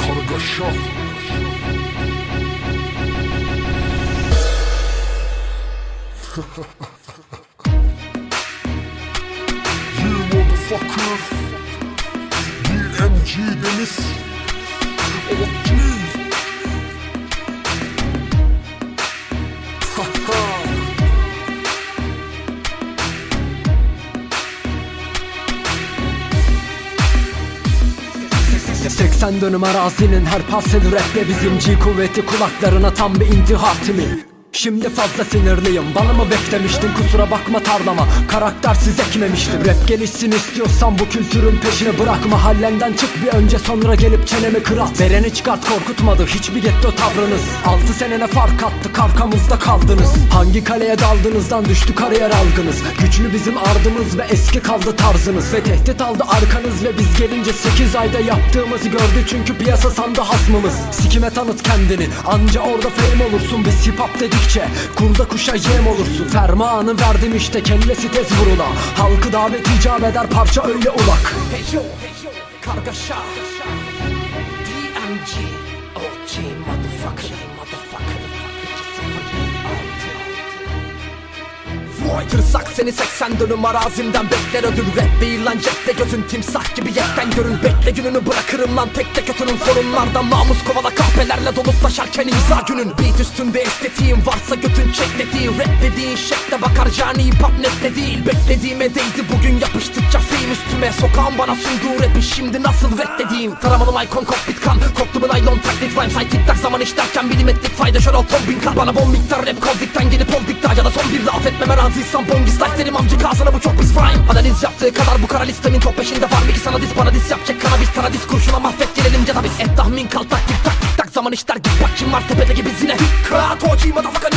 Kargaşa You motherfucker. DMG Deniz 80 dönüm arazinin her parseli rapte bizim G kuvveti kulaklarına tam bir intihar timi Şimdi fazla sinirliyim. Bana mı beklemiştin kusura bakma tarlama. Karaktersiz ekmemiştim Rap gelişsin istiyorsan bu kültürün peşine bırak. Mahallenden çık bir önce sonra gelip çenemi kırat. Vereni çıkart korkutmadı hiçbir getto tavrınız. Altı senene fark attı arkamızda kaldınız. Hangi kaleye daldığınızdan düştü kariyer algınız. Güçlü bizim ardımız ve eski kaldı tarzınız. Ve tehdit aldı arkanız ve biz gelince 8 ayda yaptığımızı gördü Çünkü piyasa sandı hasmımız. Sikime tanıt kendini anca orada fame olursun. Biz hip hop dedikçe kurda kuşa yem olursun. Fermanı verdim işte kellesi tez vurula. Halkı davet icap eder parça öyle ulak. Hey yo, hey yo, kargaşa. DMG Vay tırsak seni 80 dönüm arazimden bekler ödül. Rap değil lan cepte gözün timsah gibi yetten görün. Bekle gününü bırakırım lan tek tek ötünün sorunlardan Namus kovala kahpelerle dolup taşarken imza günün. Beat üstünde estetiğim varsa götün çeklediği Rap dediğin şekle bakar cani hip hop net de değil. Beklediğime değdi bugün yapıştıkça film üstüme. Sokağın bana sunduğu rapi şimdi nasıl reddedeyim Taramalı icon kokpit kan. Koktu mu naylon taklit rhyme say tik tak. Zaman işlerken milimetrik fayda. Şöyle ton bin kar Bana bol miktar rap kovdikten gelip oldikta ya da son bir laf etmeme razıysan bongis life derim amcık ağzına bu çok pis rhyme Analiz yaptığı kadar bu kara listemin top peşinde var. Mı ki sana dis bana dis yapacak kanabis Tanadis kurşuna mahvet gelelim ya da biz Et tahmin kal taktik taktik tak zaman işler git bak kim var tepede gibi zine. Kıraat hoci motherfucker